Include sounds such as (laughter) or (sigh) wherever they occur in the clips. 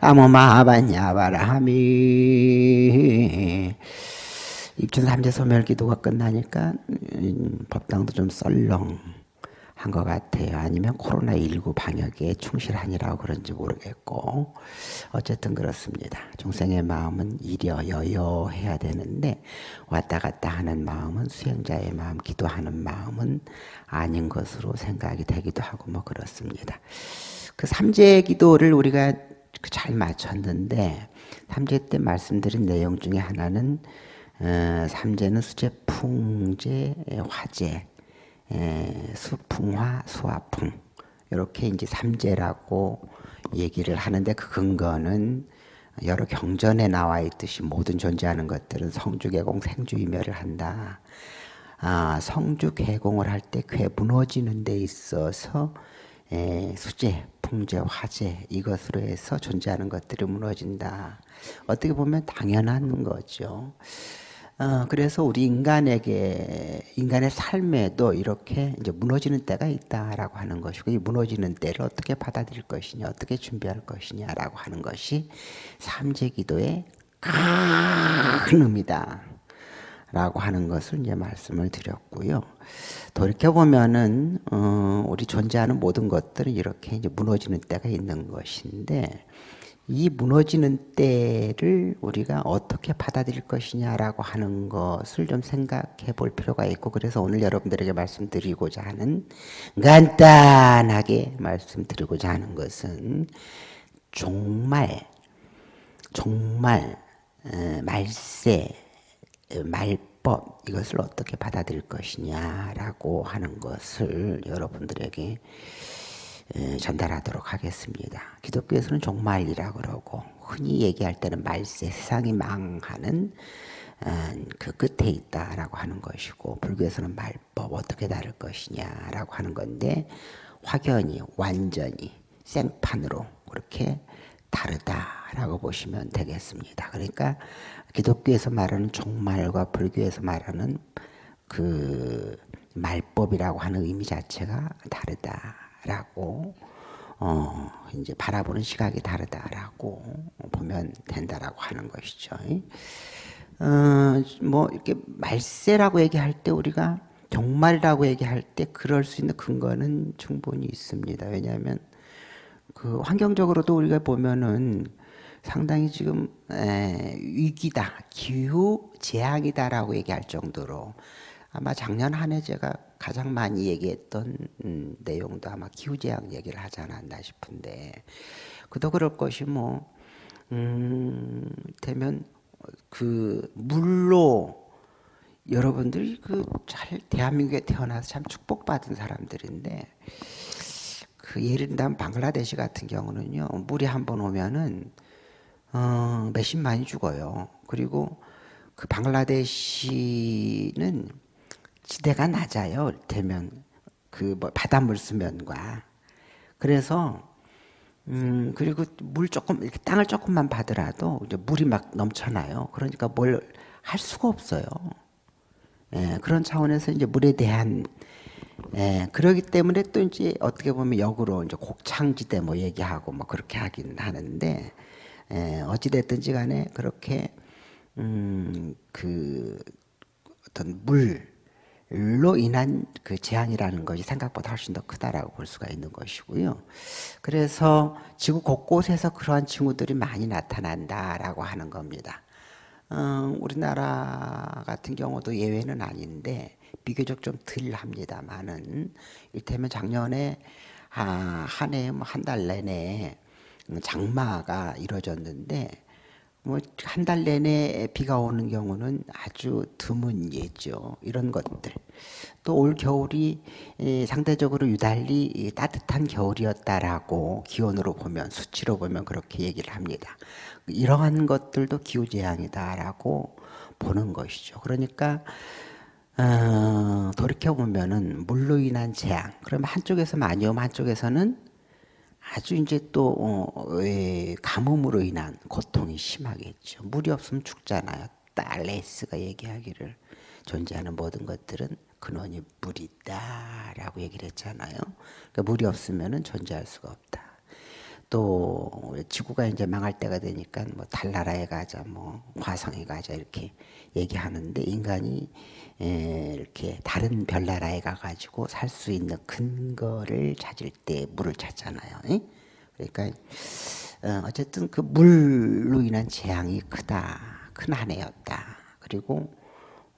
아무마바냐바라하미 입춘 삼재 소멸 기도가 끝나니까 음, 법당도 좀 썰렁 한 것 같아요. 아니면 코로나19 방역에 충실하니라고 그런지 모르겠고 어쨌든 그렇습니다. 중생의 마음은 이려 여여 해야 되는데 왔다 갔다 하는 마음은 수행자의 마음, 기도하는 마음은 아닌 것으로 생각이 되기도 하고 뭐 그렇습니다. 그 삼재 기도를 우리가 잘 맞췄는데 삼재 때 말씀드린 내용 중에 하나는 어, 삼재는 수재, 풍재, 화재 수풍화, 수화풍 이렇게 이제 삼재라고 얘기를 하는데 그 근거는 여러 경전에 나와 있듯이 모든 존재하는 것들은 성주개공, 생주이멸을 한다. 아, 성주개공을 할 때 괴 무너지는 데 있어서 에, 수재, 풍재, 화재 이것으로 해서 존재하는 것들이 무너진다. 어떻게 보면 당연한 거죠. 어, 그래서 우리 인간에게 인간의 삶에도 이렇게 이제 무너지는 때가 있다라고 하는 것이고 이 무너지는 때를 어떻게 받아들일 것이냐, 어떻게 준비할 것이냐라고 하는 것이 삼재기도의 큰 의미다. 라고 하는 것을 이제 말씀을 드렸고요. 돌이켜 보면은 어, 우리 존재하는 모든 것들은 이렇게 이제 무너지는 때가 있는 것인데 이 무너지는 때를 우리가 어떻게 받아들일 것이냐라고 하는 것을 좀 생각해 볼 필요가 있고 그래서 오늘 여러분들에게 말씀드리고자 하는 간단하게 말씀드리고자 하는 것은 종말, 어, 말세, 말법 이것을 어떻게 받아들일 것이냐라고 하는 것을 여러분들에게 전달하도록 하겠습니다. 기독교에서는 종말이라 그러고 흔히 얘기할 때는 말세 세상이 망하는 어, 그 끝에 있다라고 하는 것이고 불교에서는 말법 어떻게 다를 것이냐라고 하는 건데 확연히 완전히 생판으로 그렇게 다르다라고 보시면 되겠습니다. 그러니까 기독교에서 말하는 종말과 불교에서 말하는 그 말법이라고 하는 의미 자체가 다르다. 라고 어 이제 바라보는 시각이 다르다라고 보면 된다라고 하는 것이죠. 어 뭐 이렇게 말세라고 얘기할 때 우리가 종말이라고 얘기할 때 그럴 수 있는 근거는 충분히 있습니다. 왜냐하면 그 환경적으로도 우리가 보면은 상당히 지금 에, 위기다, 기후 재앙이다라고 얘기할 정도로 아마 작년 한 해 제가 가장 많이 얘기했던 음, 내용도 아마 기후 재앙 얘기를 하지 않았나 싶은데 그도 그럴 것이 뭐 음, 되면 그 물로 여러분들이 그 잘 대한민국에 태어나서 참 축복받은 사람들인데 그 예를 들면 방글라데시 같은 경우는요 물이 한 번 오면은 어, 몇십만이 죽어요. 그리고 그 방글라데시는 지대가 낮아요. 되면 그 뭐 바닷물 수면과 그래서 음 그리고 물 조금 이렇게 땅을 조금만 받으라도 이제 물이 막 넘쳐나요. 그러니까 뭘 할 수가 없어요. 예, 그런 차원에서 이제 물에 대한 예, 그러기 때문에 또 이제 어떻게 보면 역으로 이제 곡창지대 뭐 얘기하고 뭐 그렇게 하긴 하는데 예, 어찌 됐든지 간에 그렇게 음 그 어떤 물로 인한 그 재앙이라는 것이 생각보다 훨씬 더 크다라고 볼 수가 있는 것이고요. 그래서 지구 곳곳에서 그러한 징후들이 많이 나타난다라고 하는 겁니다. 어, 우리나라 같은 경우도 예외는 아닌데 비교적 좀 덜 합니다만은 이를테면 작년에 아, 한해한달 내내 장마가 이루어졌는데 뭐 한 달 내내 비가 오는 경우는 아주 드문 예죠. 이런 것들. 또 올 겨울이 상대적으로 유달리 따뜻한 겨울이었다라고 기온으로 보면 수치로 보면 그렇게 얘기를 합니다. 이러한 것들도 기후 재앙이다라고 보는 것이죠. 그러니까 어, 돌이켜 보면은 물로 인한 재앙. 그러면 한쪽에서 많이 오면 한쪽에서는 아주 이제 또 어, 가뭄으로 인한 고통이 심하겠죠. 물이 없으면 죽잖아요. 딸레스가 얘기하기를 존재하는 모든 것들은 근원이 물이 있다라고 얘기를 했잖아요. 그러니까 물이 없으면 존재할 수가 없다. 또 지구가 이제 망할 때가 되니까 뭐 달나라에 가자, 뭐 화성에 가자 이렇게 얘기하는데 인간이 이렇게 다른 별나라에 가가지고 살 수 있는 근거를 찾을 때 물을 찾잖아요. 그러니까 어, 어쨌든 그 물로 인한 재앙이 크다, 큰 한 해였다. 그리고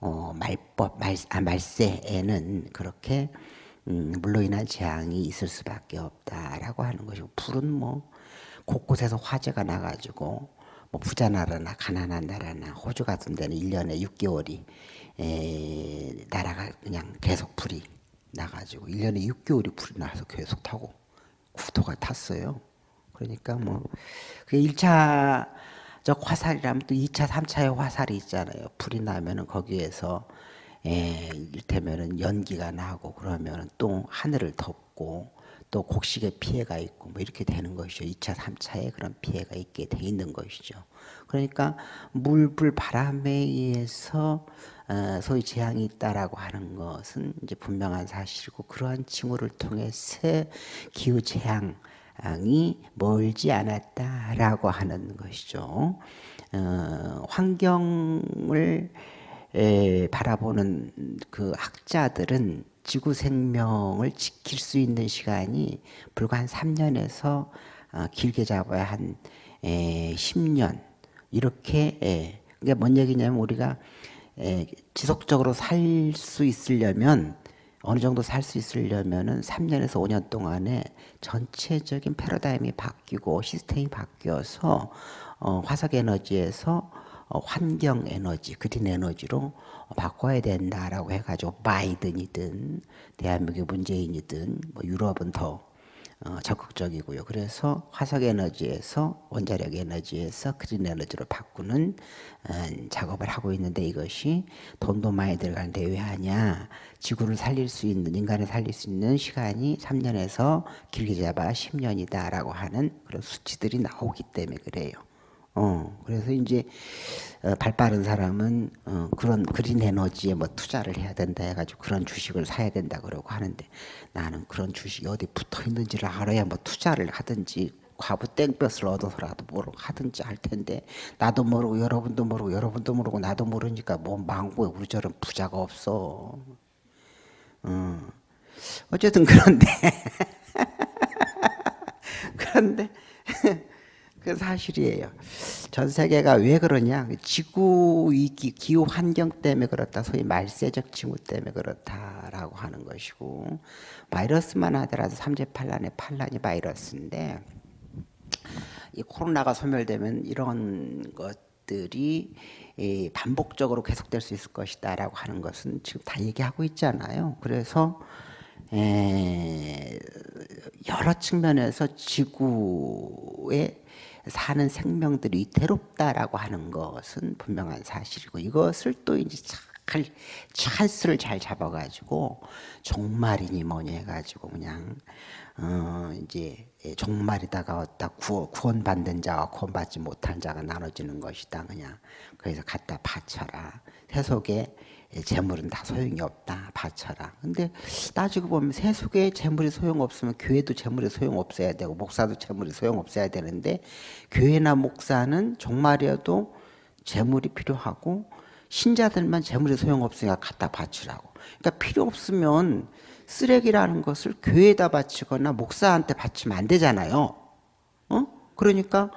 어, 말법, 말, 아, 말세에는 그렇게 음, 물로 인한 재앙이 있을 수밖에 없다라고 하는 것이고 불은 뭐 곳곳에서 화재가 나가지고 뭐 부자 나라나 가난한 나라나 호주 같은 데는 1년에 6개월이 에, 나라가 그냥 계속 불이 나가지고 1년에 6개월이 불이 나서 계속 타고 구토가 탔어요. 그러니까 뭐 그게 1차적 화살이라면 또 2차, 3차의 화살이 있잖아요. 불이 나면은 거기에서 에, 이를테면은 연기가 나고 그러면은 또 하늘을 덮고 또 곡식에 피해가 있고 뭐 이렇게 되는 것이죠. 2차, 3차에 그런 피해가 있게 돼 있는 것이죠. 그러니까 물, 불, 바람에 의해서 어, 소위 재앙이 있다라고 하는 것은 이제 분명한 사실이고 그러한 징후를 통해서 기후 재앙 이 멀지 않았다라고 하는 것이죠. 어, 환경을 에, 바라보는 그 학자들은 지구 생명을 지킬 수 있는 시간이 불과 한 3년에서 어, 길게 잡아야 한 에, 10년. 이렇게 에, 그게 뭔 얘기냐면 우리가 에, 지속적으로 살 수 있으려면 어느 정도 살 수 있으려면은 3년에서 5년 동안에 전체적인 패러다임이 바뀌고 시스템이 바뀌어서 어, 화석 에너지에서 어, 환경 에너지, 그린 에너지로 바꿔야 된다라고 해가지고 바이든이든 대한민국 문재인이든 뭐 유럽은 더 어, 적극적이고요. 그래서 화석 에너지에서 원자력 에너지에서 그린 에너지로 바꾸는 어, 작업을 하고 있는데 이것이 돈도 많이 들어가는데 왜 하냐? 지구를 살릴 수 있는 인간을 살릴 수 있는 시간이 3년에서 길게 잡아 10년이다라고 하는 그런 수치들이 나오기 때문에 그래요. 어, 그래서 이제 어, 발 빠른 사람은 어, 그런 그린 에너지에 뭐 투자를 해야 된다 해가지고 그런 주식을 사야 된다 그러고 하는데 나는 그런 주식이 어디 붙어 있는지를 알아야 뭐 투자를 하든지 과부 땡볕을 얻어서라도 뭐로 하든지 할 텐데 나도 모르고 여러분도 모르고 여러분도 모르고 나도 모르니까 뭐 망고에 우리처럼 부자가 없어. 어. 어쨌든 그런데 (laughs) 그런데 그 사실이에요. 전 세계가 왜 그러냐? 지구 위기, 기후 환경 때문에 그렇다. 소위 말세적 징후 때문에 그렇다라고 하는 것이고 바이러스만 하더라도 삼재팔란의 팔란이 바이러스인데 이 코로나가 소멸되면 이런 것들이 반복적으로 계속될 수 있을 것이다라고 하는 것은 지금 다 얘기하고 있잖아요. 그래서 여러 측면에서 지구의 사는 생명들이 위태롭다라고 하는 것은 분명한 사실이고 이것을 또 이제 잘 찬스를 잘 잡아가지고 종말이니 뭐니 해가지고 그냥 어 이제 종말이 다가 왔다 구원, 구원받는 자와 구원받지 못한 자가 나눠지는 것이다. 그냥 그래서 갖다 바쳐라. 세속에 재물은 다 소용이 없다 바쳐라. 근데 따지고 보면 세속에 재물이 소용없으면 교회도 재물이 소용없어야 되고 목사도 재물이 소용없어야 되는데 교회나 목사는 종말이어도 재물이 필요하고 신자들만 재물이 소용없으니까 갖다 바치라고. 그러니까 필요 없으면 쓰레기라는 것을 교회에다 바치거나 목사한테 바치면 안 되잖아요. 어? 그러니까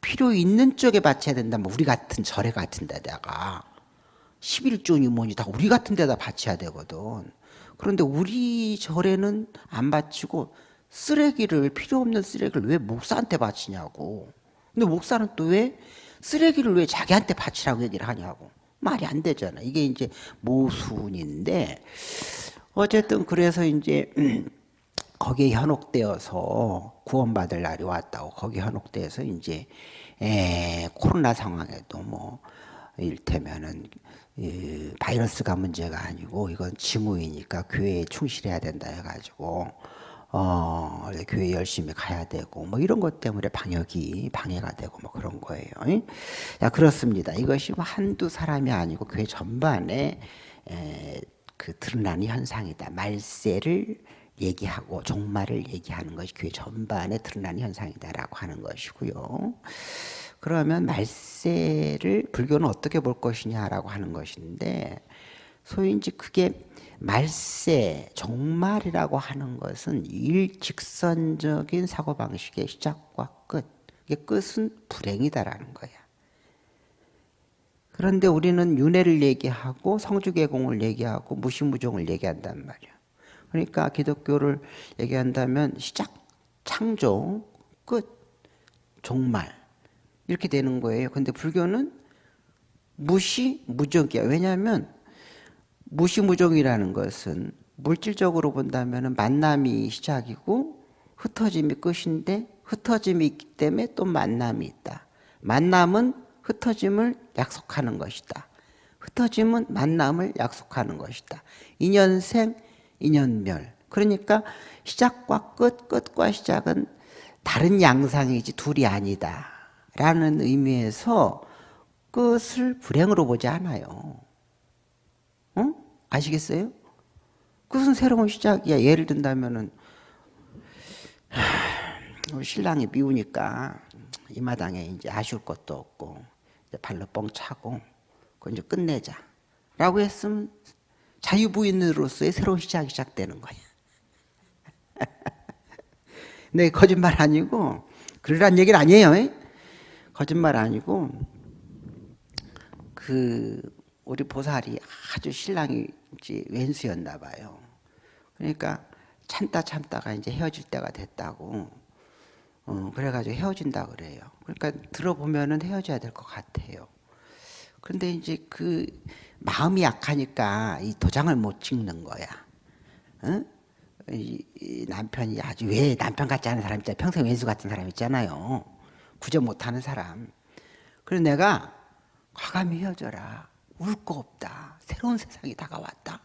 필요 있는 쪽에 바쳐야 된다 뭐 우리 같은 절에 같은 데다가 11조니 뭐니 다 우리 같은 데다 바쳐야 되거든. 그런데 우리 절에는 안 바치고 쓰레기를 필요 없는 쓰레기를 왜 목사한테 바치냐고. 근데 목사는 또 왜 쓰레기를 왜 자기한테 바치라고 얘기를 하냐고. 말이 안 되잖아. 이게 이제 모순인데 어쨌든 그래서 이제 (clears throat) 거기에 현혹되어서 구원받을 날이 왔다고 거기 현혹되어서 이제 에, 코로나 상황에도 뭐 일테면은 바이러스가 문제가 아니고 이건 징후이니까 교회에 충실해야 된다 해가지고 어, 교회 열심히 가야 되고 뭐 이런 것 때문에 방역이 방해가 되고 뭐 그런 거예요. 자 그렇습니다. 이것이 뭐 한두 사람이 아니고 교회 전반에 에, 그 드러나는 현상이다. 말세를 얘기하고 종말을 얘기하는 것이 교회 전반에 드러나는 현상이다라고 하는 것이고요. 그러면 말세를 불교는 어떻게 볼 것이냐라고 하는 것인데 소위 이제 그게 말세, 종말이라고 하는 것은 일직선적인 사고방식의 시작과 끝. 이 끝은 불행이다라는 거야. 그런데 우리는 윤회를 얘기하고 성주개공을 얘기하고 무시무종을 얘기한단 말이야. 그러니까 기독교를 얘기한다면 시작, 창조, 끝, 종말 이렇게 되는 거예요. 근데 불교는 무시, 무적이야. 왜냐하면 무시 무종이라는 것은 물질적으로 본다면 만남이 시작이고 흩어짐이 끝인데 흩어짐이 있기 때문에 또 만남이 있다. 만남은 흩어짐을 약속하는 것이다. 흩어짐은 만남을 약속하는 것이다. 인연생, 인연멸. 그러니까 시작과 끝, 끝과 시작은 다른 양상이지 둘이 아니다. 라는 의미에서 끝을 불행으로 보지 않아요. 어? 아시겠어요? 그것은 새로운 시작이야. 예를 든다면은 신랑이 미우니까 이 마당에 이제 아쉬울 것도 없고 이제 발로 뻥 차고 그 이제 끝내자. 라고 했으면 자유부인으로서의 새로운 시작이 시작되는 거야. (laughs) 네, 거짓말 아니고 그러란 얘기는 아니에요. 거짓말 아니고 그 우리 보살이 아주 신랑이 이제 왼수였나 봐요. 그러니까 참다 참다가 이제 헤어질 때가 됐다고. 어, 그래가지고 헤어진다 그래요. 그러니까 들어보면은 헤어져야 될 것 같아요. 그런데 이제 그 마음이 약하니까 이 도장을 못 찍는 거야. 어? 이, 이 남편이 아주 왜 남편 같지 않은 사람 있잖아요. 평생 왼수 같은 사람 있잖아요. 구조 못하는 사람. 그래서 내가 과감히 헤어져라. 울 거 없다. 새로운 세상이 다가왔다.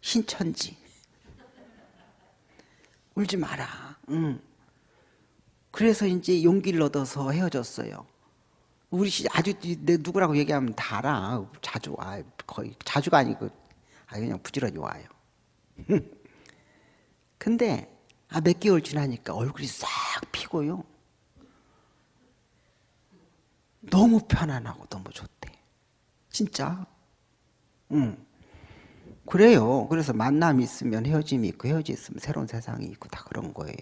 신천지. 울지 마라. 응. 그래서 이제 용기를 얻어서 헤어졌어요. 우리 아주 내 누구라고 얘기하면 다 알아. 자주 와. 거의 자주가 아니고 아 그냥 부지런히 와요. (laughs) 근데 아, 몇 개월 지나니까 얼굴이 싹 피고요. 너무 편안하고 너무 좋대. 진짜. 응. 그래요. 그래서 만남이 있으면 헤어짐이 있고 헤어짐이 있으면 새로운 세상이 있고 다 그런 거예요.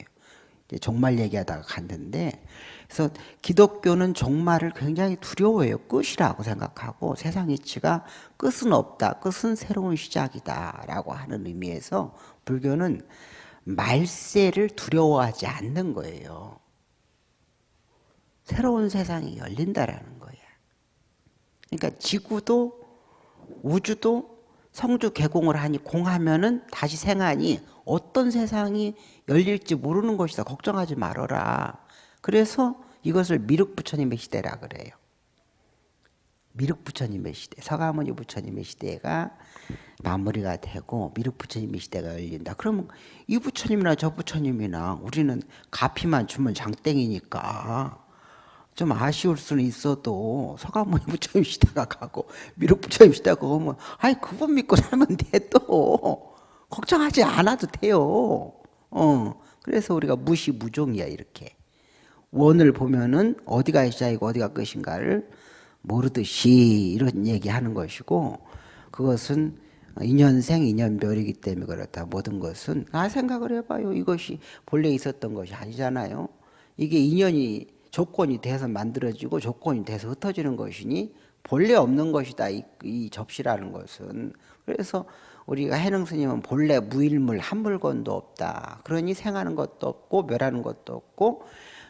종말 얘기하다가 갔는데 그래서 기독교는 종말을 굉장히 두려워해요. 끝이라고 생각하고 세상 이치가 끝은 없다. 끝은 새로운 시작이다. 라고 하는 의미에서 불교는 말세를 두려워하지 않는 거예요. 새로운 세상이 열린다라는 거예요. 그러니까 지구도 우주도 성주 개공을 하니 공하면은 다시 생하니 어떤 세상이 열릴지 모르는 것이다. 걱정하지 말아라. 그래서 이것을 미륵 부처님의 시대라 그래요. 미륵 부처님의 시대, 서가모니 부처님의 시대가 마무리가 되고 미륵 부처님의 시대가 열린다. 그러면 이 부처님이나 저 부처님이나 우리는 가피만 주면 장땡이니까 좀 아쉬울 수는 있어도 서가모니 부처님 시대가 가고 미륵 부처님 시대가 오면 아이 그분 믿고 살면 돼 또 걱정하지 않아도 돼요. 어 그래서 우리가 무시무종이야 이렇게 원을 보면은 어디가 시작이고 어디가 끝인가를 모르듯이 이런 얘기하는 것이고 그것은 인연생 인연별이기 때문에 그렇다. 모든 것은 아 생각을 해봐요. 이것이 본래 있었던 것이 아니잖아요. 이게 인연이 조건이 돼서 만들어지고 조건이 돼서 흩어지는 것이니 본래 없는 것이다. 이, 이 접시라는 것은 그래서 우리가 해능 스님은 본래 무일물 한 물건도 없다. 그러니 생하는 것도 없고 멸하는 것도 없고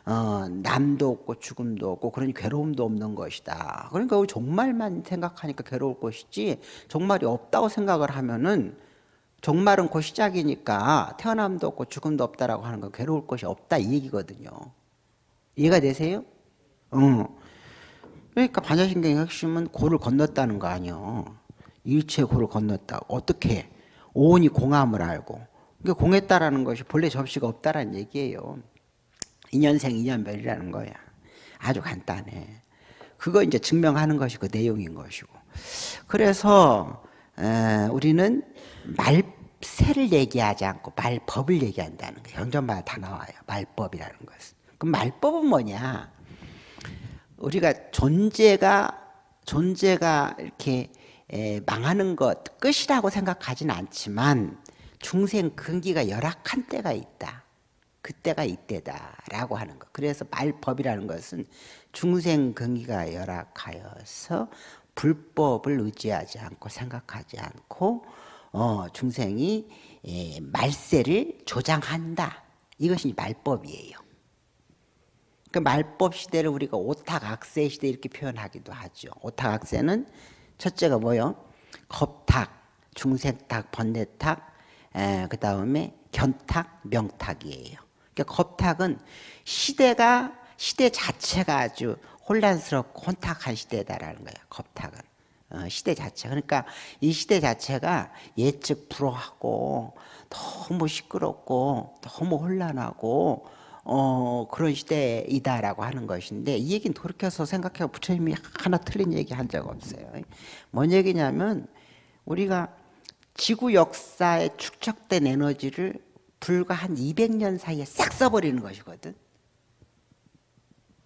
어, 남도 없고 죽음도 없고 그러니 괴로움도 없는 것이다. 그러니까 우리 종말만 생각하니까 괴로울 것이지 종말이 없다고 생각을 하면은 종말은 곧 시작이니까 태어남도 없고 죽음도 없다라고 하는 건 괴로울 것이 없다 이 얘기거든요. 이해가 되세요? 어. 그러니까 반야신경의 핵심은 고를 건넜다는 거 아니요. 일체 고를 건넜다. 어떻게? 오온이 공함을 알고. 그러니까 공했다라는 것이 본래 접시가 없다라는 얘기예요. 인연생 인연별이라는 거야. 아주 간단해. 그거 이제 증명하는 것이 그 내용인 것이고. 그래서 에, 우리는 말 말세를 얘기하지 않고 말법을 얘기한다는 거예요. 경전마다 다 나와요. 말법이라는 것은. 그럼 말법은 뭐냐? 우리가 존재가 존재가 이렇게 망하는 것 끝이라고 생각하지는 않지만 중생 근기가 열악한 때가 있다. 그때가 이때다라고 하는 것. 그래서 말법이라는 것은 중생 근기가 열악하여서 불법을 의지하지 않고 생각하지 않고 어, 중생이 예, 말세를 조장한다. 이것이 말법이에요. 그 말법 시대를 우리가 오탁악세 시대 이렇게 표현하기도 하죠. 오탁악세는 첫째가 뭐요? 겁탁, 중생탁, 번뇌탁, 그 다음에 견탁, 명탁이에요. 그러니까 겁탁은 시대가 시대 자체가 아주 혼란스럽고 혼탁한 시대다라는 거예요. 겁탁은 어, 시대 자체. 그러니까 이 시대 자체가 예측 불허하고 너무 시끄럽고 너무 혼란하고 어, 그런 시대이다라고 하는 것인데 이 얘기는 돌이켜서 생각해 부처님이 하나 틀린 얘기 한 적 없어요. 뭔 얘기냐면 우리가 지구 역사에 축적된 에너지를 불과 한 200년 사이에 싹 써버리는 것이거든.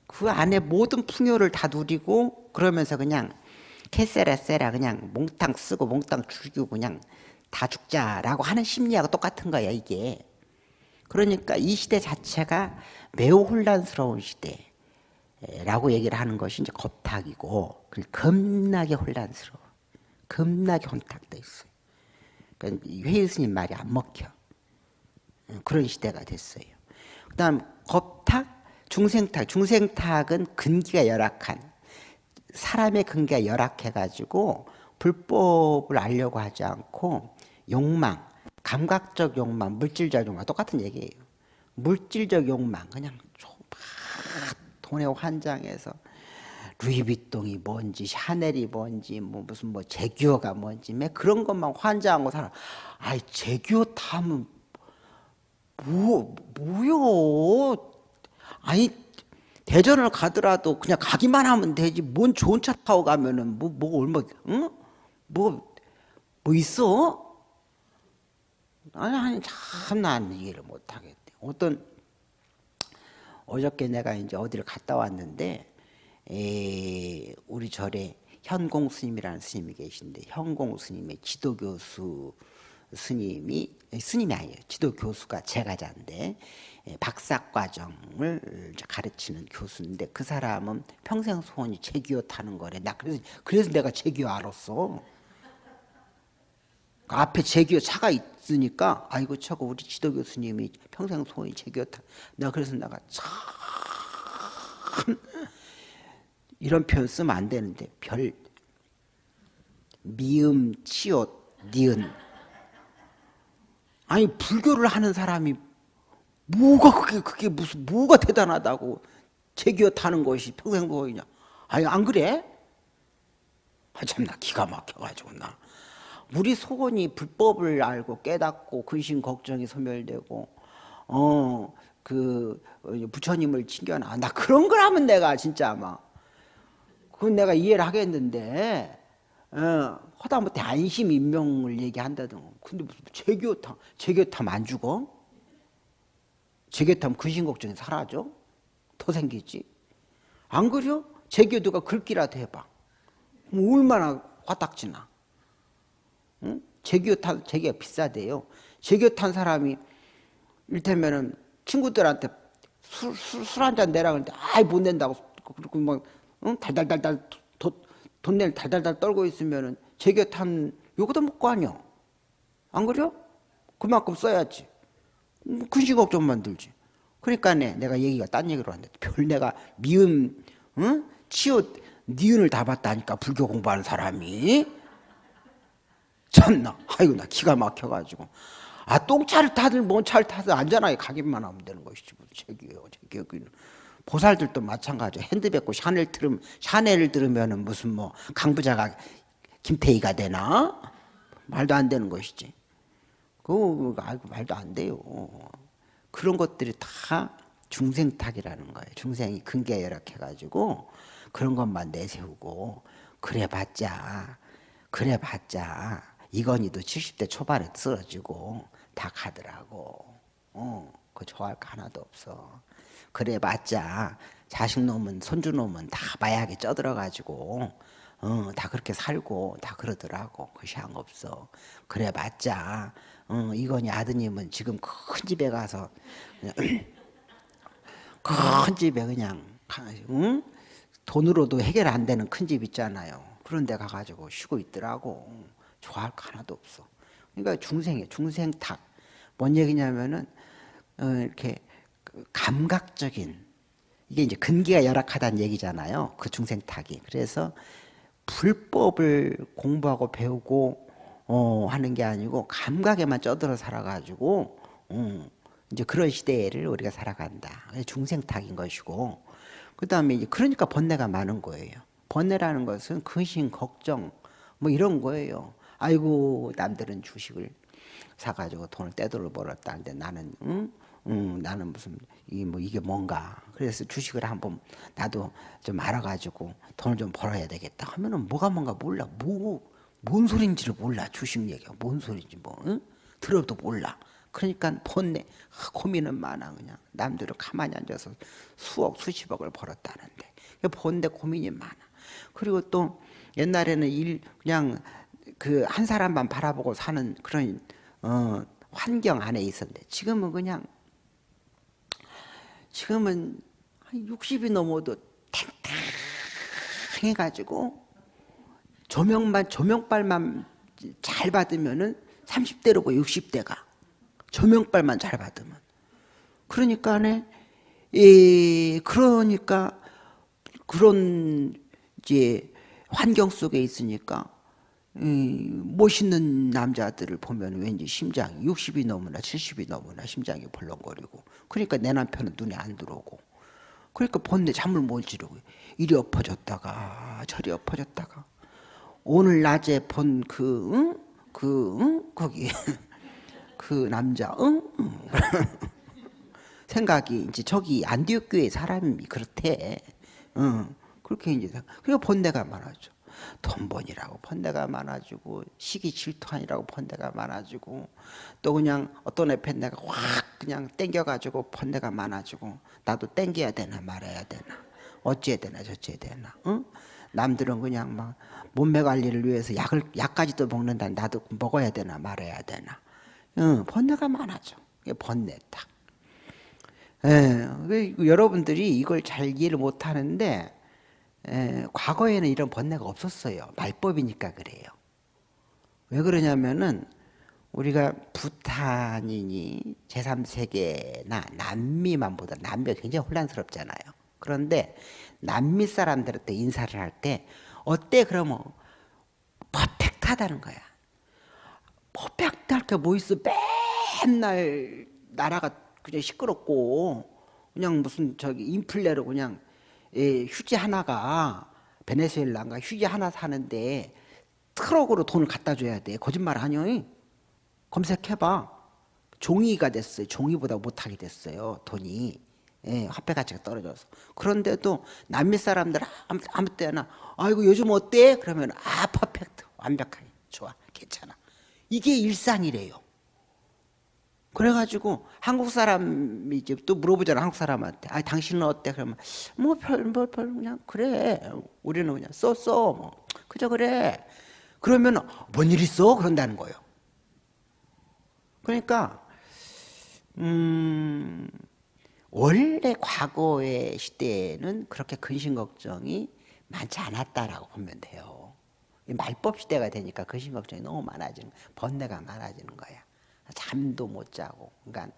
그 안에 모든 풍요를 다 누리고 그러면서 그냥 캐세라세라 그냥 몽땅 쓰고 몽땅 죽이고 그냥 다 죽자라고 하는 심리하고 똑같은 거야 이게. 그러니까 이 시대 자체가 매우 혼란스러운 시대라고 얘기를 하는 것이 이제 겁탁이고 겁나게 혼란스러워. 겁나게 혼탁돼 있어요. 그러니까 회의 스님 말이 안 먹혀. 그런 시대가 됐어요. 그 다음 겁탁, 중생탁. 중생탁은 근기가 열악한 사람의 근기가 열악해가지고 불법을 알려고 하지 않고 욕망, 감각적 욕망, 물질적 욕망 똑같은 얘기예요. 물질적 욕망 그냥 돈에 환장해서 루이비통이 뭔지 샤넬이 뭔지 뭐 무슨 뭐 제규어가 뭔지 매 그런 것만 환장하고 살아. 아이 제규어 타면 뭐 뭐요? 아니 대전을 가더라도 그냥 가기만 하면 되지. 뭔 좋은 차 타고 가면은 뭐뭐 얼마 응? 뭐뭐 뭐 있어? 아니 아니 참 난 이해를 못 하겠대. 어떤 어저께 내가 이제 어디를 갔다 왔는데 에, 우리 절에 현공 스님이라는 스님이 계신데 현공 스님의 지도 교수 스님이 스님이 아니에요. 지도 교수가 제가자인데 박사 과정을 가르치는 교수인데 그 사람은 평생 소원이 제기어 타는 거래. 나 그래서 그래서 내가 제기어 알았어. 그 앞에 제기어 차가 있으니까 아이고 저거 우리 지도 교수님이 평생 소원이 제기어 타. 내가 그래서 내가 참 이런 표현 쓰면 안 되는데 별 미음 치옷 니은 아니 불교를 하는 사람이 뭐가 그게 그게 무슨 뭐가 대단하다고 제기어 타는 것이 평생 보이냐 아니 안 그래? 아 참 나 기가 막혀가지고 나 우리 소원이 불법을 알고 깨닫고 근심 걱정이 소멸되고 어 그 부처님을 챙겨놔 나 그런 걸 하면 내가 진짜 아마 그건 내가 이해를 하겠는데 어, 허다못해 안심 인명을 얘기한다든 근데 무슨 제교탐 제교탐 안 죽어? 제교탐 근심 걱정이 사라져? 더 생기지? 안? 제교 누가 긁기라도 해봐 뭐 얼마나 화딱지나 응? 제교 탄 제교가 비싸대요 제교 탄 사람이 일테면은 친구들한테 술술한 잔 내라 그러는데 아이 못 낸다고 그리고 막 응? 달달달달 돈낼 달달달 떨고 있으면은 제게탄 요거도 먹고 아니야. 안 그래요? 그만큼 써야지. 뭐 근심 걱정 만 들지. 그러니까 네, 내가 얘기가 딴 얘기로 왔는데 별 내가 미음, 응? 치읓, 니은을 다 봤다니까 불교 공부하는 사람이. 참나, 아이고 나 기가 막혀가지고. 아 똥차를 타든 뭔 차를 타든 안전하게 가기만 하면 되는 것이지. 제기요, 제기요. 보살들도 마찬가지야. 핸드백고 샤넬 들음 샤넬을 들으면은 무슨 뭐 강부자가 김태희가 되나? 말도 안 되는 것이지. 그거 알고 말도 안 돼요. 그런 것들이 다 중생 탁이라는 거예요. 중생이 근계 열악해가지고 그런 것만 내세우고 그래봤자 그래봤자 이건희도 70대 초반에 쓰러지고 다 가더라고. 어, 그 좋아할 거 하나도 없어. 그래 봤자 자식 놈은 손주 놈은 다 마약에 쪄들어가지고 어, 다 그렇게 살고 다 그러더라고. 그시한 없어. 그래 봤자 어, 이건희 아드님은 지금 큰 집에 가서 (clears throat) 큰 집에 그냥 응? 돈으로도 해결 안 되는 큰 집 있잖아요. 그런 데 가가지고 쉬고 있더라고. 좋아할 거 하나도 없어. 그러니까 중생이에요. 중생 탁. 뭔 얘기냐면은 어, 이렇게 그 감각적인 이게 이제 근기가 열악하다는 얘기잖아요. 그 중생 탁이. 그래서 불법을 공부하고 배우고 어, 하는 게 아니고 감각에만 쪄들어 살아가지고 어, 이제 그런 시대를 우리가 살아간다. 중생 탁인 것이고 그 다음에 이제 그러니까 번뇌가 많은 거예요. 번뇌라는 것은 근심, 걱정 뭐 이런 거예요. 아이고 남들은 주식을 사가지고 돈을 떼돌려 벌었다 는데 나는 응? 응, 나는 무슨 이 뭐 이게 뭔가. 그래서 주식을 한번 나도 좀 알아가지고 돈을 좀 벌어야 되겠다 하면은 뭐가 뭔가 몰라. 뭐 뭔 소린지를 몰라. 주식 얘기가 뭔 소리인지 뭐 응? 들어도 몰라. 그러니까 번뇌 고민은 많아 그냥. 남들은 가만히 앉아서 수억 수십억을 벌었다는데. 번뇌 고민이 많아. 그리고 또 옛날에는 일 그냥 그 한 사람만 바라보고 사는 그런 어, 환경 안에 있었는데 지금은 그냥 지금은 한 60이 넘어도 탱탱해가지고 조명만 조명빨만 잘 받으면은 30대로고 60대가 조명빨만 잘 받으면. 그러니까네 예, 그러니까 그런 이제 환경 속에 있으니까 멋있는 남자들을 보면 왠지 심장이 60이 넘으나 70이 넘으나 심장이 벌렁거리고 그러니까 내 남편은 눈에 안 들어오고 그러니까 본내 잠을 못 지르고 이리 엎어졌다가 저리 엎어졌다가 오늘 낮에 본 그 응? 그 응? 거기 (laughs) 그 남자 응? (laughs) 생각이 이제 저기 안디옥 교회 사람이 그렇대 응. 그렇게 이제 그러니까 본내가 많아져 돈번이라고 번데가 많아지고 시기 질투하니라고 번데가 많아지고 또 그냥 어떤 애 팬 내가 확 그냥 땡겨가지고 번데가 많아지고 나도 땡겨야 되나 말아야 되나 어찌해야 되나 저찌해야 되나 응? 남들은 그냥 막 몸매 관리를 위해서 약을 약까지도 먹는다. 나도 먹어야 되나 말아야 되나. 응, 번뇌가 많아져. 이게 번뇌 딱. 예, 여러분들이 이걸 잘 이해를 못하는데 에, 과거에는 이런 번뇌가 없었어요. 말법이니까 그래요. 왜 그러냐면은 우리가 부탄이니 제3세계나 남미만 보다 남미가 굉장히 혼란스럽잖아요. 그런데 남미 사람들한테 인사를 할 때 어때 그러면 퍼펙트하다는 거야. 퍼펙트할 게 뭐 있어? 맨날 나라가 그냥 시끄럽고 그냥 무슨 저기 인플레로 그냥 예, 휴지 하나가 베네수엘라인가 휴지 하나 사는데 트럭으로 돈을 갖다 줘야 돼. 거짓말 하냐? 검색해봐. 종이가 됐어요. 종이보다 못하게 됐어요. 돈이. 예, 화폐 가치가 떨어져서. 그런데도 남미 사람들 아무, 아무 때나 아이고 요즘 어때? 그러면 아 퍼펙트 완벽하게 좋아 괜찮아. 이게 일상이래요. 그래가지고 한국 사람이 이제 또 물어보잖아 한국 사람한테. 아 당신은 어때? 그러면 뭐별별 뭐, 별 그냥 그래. 우리는 그냥 써써 뭐. 그저 그래. 그러면 뭔 일 있어? 그런다는 거예요. 그러니까 음 원래 과거의 시대에는 그렇게 근심 걱정이 많지 않았다라고 보면 돼요. 말법 시대가 되니까 근심 걱정이 너무 많아지는 번뇌가 많아지는 거야 잠도 못 자고 그러니까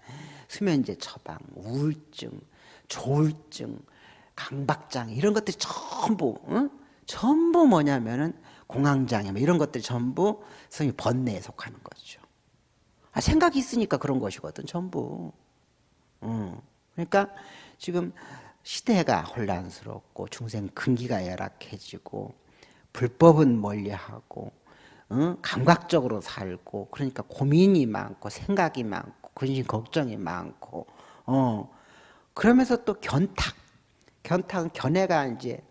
수면제 처방, 우울증, 조울증, 강박장 이런 것들이 전부 응? 전부 뭐냐면은 공황장애 뭐 이런 것들이 전부 성이 번뇌에 속하는 거죠. 아, 생각이 있으니까 그런 것이거든 전부. 응. 그러니까 지금 시대가 혼란스럽고 중생 근기가 열악해지고 불법은 멀리하고 어? 감각적으로 살고 그러니까 고민이 많고 생각이 많고 근심 걱정이 많고 어 그러면서 또 견탁 견탁은 견해가 이제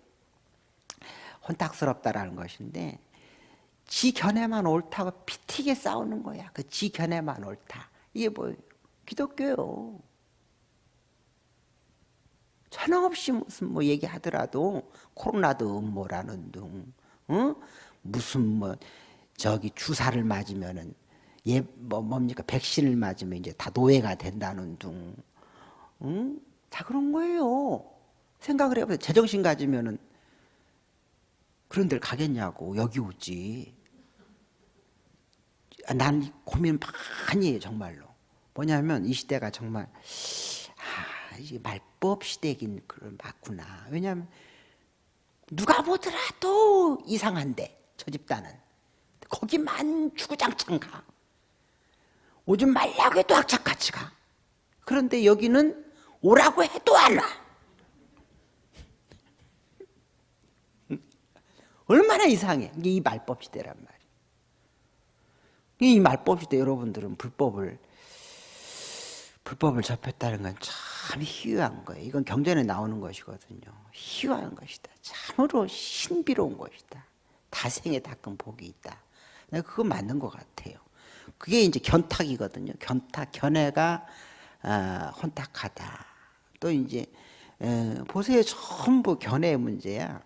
혼탁스럽다라는 것인데 지 견해만 옳다고 피튀게 싸우는 거야. 그 지 견해만 옳다. 이게 뭐예요? 기독교요. 천없이 무슨 뭐 얘기하더라도 코로나도 음모라는 둥, 어? 무슨 뭐 저기 주사를 맞으면은 예 뭐 뭡니까 백신을 맞으면 이제 다 노예가 된다는 둥, 응? 다 그런 거예요. 생각을 해보세요. 제정신 가지면은 그런 데를 가겠냐고 여기 오지. 아, 난 고민 많이 해요 정말로. 뭐냐면 이 시대가 정말 아, 이게 말법 시대긴 그런 맞구나. 왜냐하면 누가 보더라도 이상한데 저 집단은 거기만 주구장창 가. 오지 말라고 해도 악착같이 가. 그런데 여기는 오라고 해도 안 와. (laughs) 얼마나 이상해. 이게 이 말법 시대란 말이에요. 이 말법 시대 여러분들은 불법을 불법을 접했다는 건 참 희귀한 거예요. 이건 경전에 나오는 것이거든요. 희귀한 것이다. 참으로 신비로운 것이다. 다생에 닦은 복이 있다. 그거 맞는 것 같아요. 그게 이제 견탁이거든요. 견탁, 견해가 어, 혼탁하다. 또 이제 에, 보세요. 전부 견해의 문제야.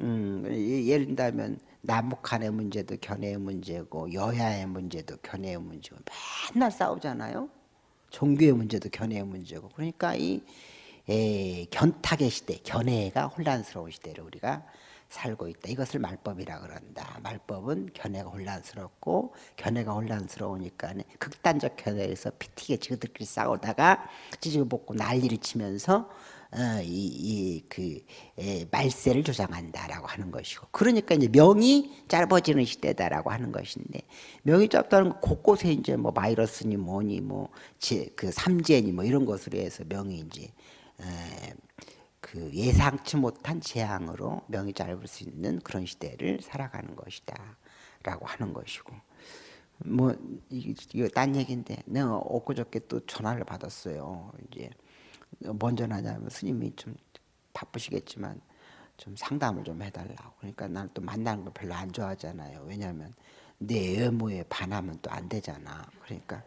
음, 예를 들면 남북한의 문제도 견해의 문제고 여야의 문제도 견해의 문제고 맨날 싸우잖아요. 종교의 문제도 견해의 문제고 그러니까 이 에, 견탁의 시대, 견해가 혼란스러운 시대를 우리가 살고 있다. 이것을 말법이라 그런다. 말법은 견해가 혼란스럽고 견해가 혼란스러우니까 극단적 견해에서 피튀게 지그들끼리 싸우다가 찌지고 볶고 난리를 치면서 어, 이, 그, 말세를 조장한다라고 하는 것이고. 그러니까 이제 명이 짧아지는 시대다라고 하는 것인데, 명이 짧다는 건 곳곳에 이제 뭐 바이러스니 뭐니 뭐, 그 삼재니 뭐 이런 것으로 해서 명이 이제, 에, 그 예상치 못한 재앙으로 명이 짧을 수 있는 그런 시대를 살아가는 것이다. 라고 하는 것이고. 뭐, 이거 딴 얘기인데, 내가 엊그저께 또 전화를 받았어요. 이제. 뭔 전화냐면 스님이 좀 바쁘시겠지만 좀 상담을 좀 해달라고. 그러니까 나는 또 만나는 걸 별로 안 좋아하잖아요. 왜냐하면 내 외모에 반하면 또 안 되잖아. 그러니까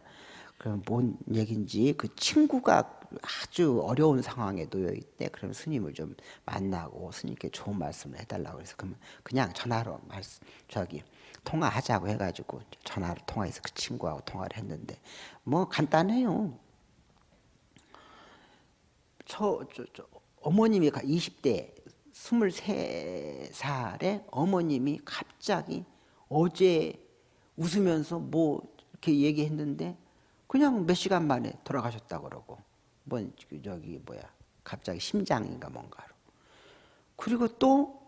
그럼 뭔 얘긴지 그 친구가 아주 어려운 상황에 놓여 있대. 그럼 스님을 좀 만나고 스님께 좋은 말씀을 해달라고 그래서 그러면 그냥 전화로 말씀 저기 통화하자고 해가지고 전화로 통화해서 그 친구하고 통화를 했는데 뭐 간단해요. 저, 저, 저 어머님이 20대 23살에 어머님이 갑자기 어제 웃으면서 뭐 이렇게 얘기했는데 그냥 몇 시간 만에 돌아가셨다 그러고 뭐 저기 뭐야 갑자기 심장인가 뭔가로. 그리고 또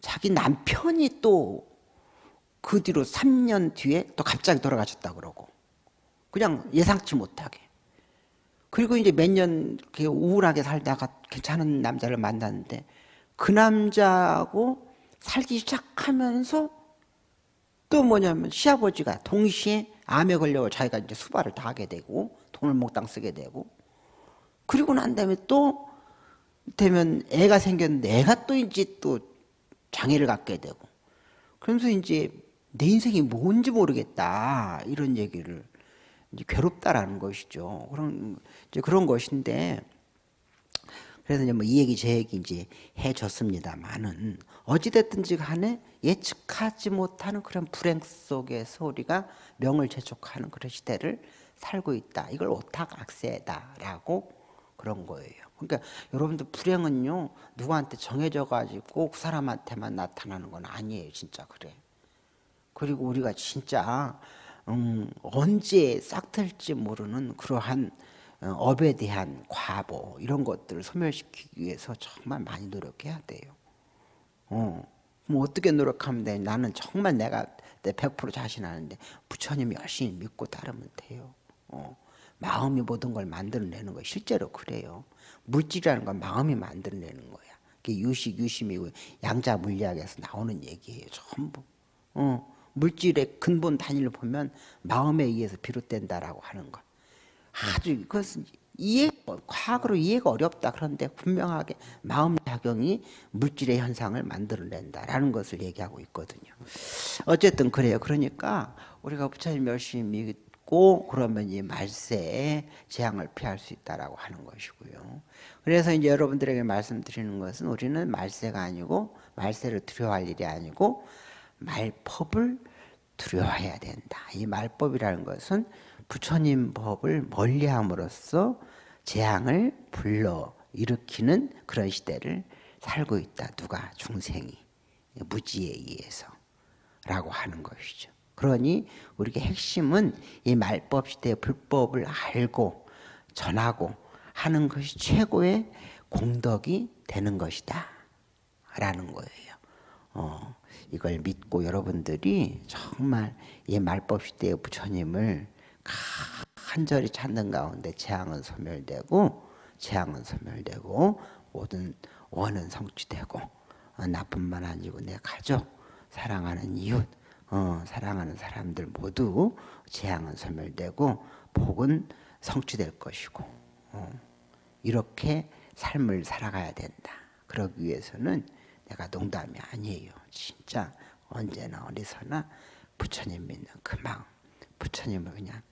자기 남편이 또 그 뒤로 3년 뒤에 또 갑자기 돌아가셨다 그러고 그냥 예상치 못하게. 그리고 이제 몇년 우울하게 살다가 괜찮은 남자를 만났는데 그 남자하고 살기 시작하면서 또 뭐냐면 시아버지가 동시에 암에 걸려 자기가 이제 수발을 다 하게 되고 돈을 몽땅 쓰게 되고. 그리고 난 다음에 또 되면 애가 생겼는데 애가 또 이제 또 장애를 갖게 되고. 그러면서 이제 내 인생이 뭔지 모르겠다. 이런 얘기를 괴롭다라는 것이죠. 그런 이제 그런 것인데 그래서 이제 뭐 이 얘기 제 얘기 이제 해줬습니다만은 어찌됐든지 간에 예측하지 못하는 그런 불행 속에서 우리가 명을 재촉하는 그런 시대를 살고 있다. 이걸 오탁 악세다라고 그런 거예요. 그러니까 여러분들 불행은요 누구한테 정해져 가지고 꼭그 사람한테만 나타나는 건 아니에요. 진짜 그래. 그리고 우리가 진짜 음, 언제 싹 틀지 모르는 그러한 어, 업에 대한 과보 이런 것들을 소멸시키기 위해서 정말 많이 노력해야 돼요. 어, 뭐 어떻게 노력하면 돼? 나는 정말 내가 내 100% 자신하는데 부처님 열심히 믿고 따르면 돼요. 어, 마음이 모든 걸 만들어내는 거 실제로 그래요. 물질이라는 건 마음이 만들어내는 거야. 그게 유식, 유심이고 양자 물리학에서 나오는 얘기예요. 전부. 어. 물질의 근본 단위를 보면 마음에 의해서 비롯된다라고 하는 것. 아주 그것은 이해 과학으로 이해가 어렵다 그런데 분명하게 마음 작용이 물질의 현상을 만들어낸다라는 것을 얘기하고 있거든요. 어쨌든 그래요. 그러니까 우리가 부처님 열심히 믿고 그러면 이 말세에 재앙을 피할 수 있다라고 하는 것이고요. 그래서 이제 여러분들에게 말씀드리는 것은 우리는 말세가 아니고 말세를 두려워할 일이 아니고 말법을 두려워해야 된다. 이 말법이라는 것은 부처님 법을 멀리함으로써 재앙을 불러 일으키는 그런 시대를 살고 있다. 누가 중생이 무지에 의해서 라고 하는 것이죠. 그러니 우리가 핵심은 이 말법 시대의 불법을 알고 전하고 하는 것이 최고의 공덕이 되는 것이다. 라는 거예요. 어, 이걸 믿고 여러분들이 정말 이 말법 시대의 부처님을 간절히 찾는 가운데 재앙은 소멸되고 재앙은 소멸되고 모든 원은 성취되고 어, 나뿐만 아니고 내 가족 사랑하는 이웃 어, 사랑하는 사람들 모두 재앙은 소멸되고 복은 성취될 것이고 어, 이렇게 삶을 살아가야 된다. 그러기 위해서는 내가 농담이 아니에요. 진짜 언제나 어디서나 부처님 믿는 그 마음 부처님을 그냥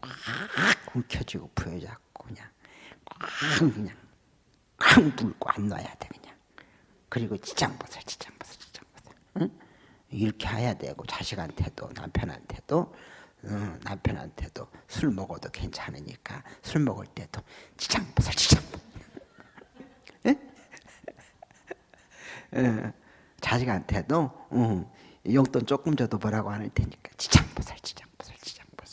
꽉 움켜쥐고 부여잡고 그냥 꽉 그냥 꽉 물고 안 놔야 돼 그냥. 그리고 지장보살 지장보살 지장보살 응? 이렇게 해야 되고 자식한테도 남편한테도 응, 남편한테도 술 먹어도 괜찮으니까 술 먹을 때도 지장보살 지장보살 자식한테도 응, 용돈 조금 줘도 뭐라고 하는 테니까 지장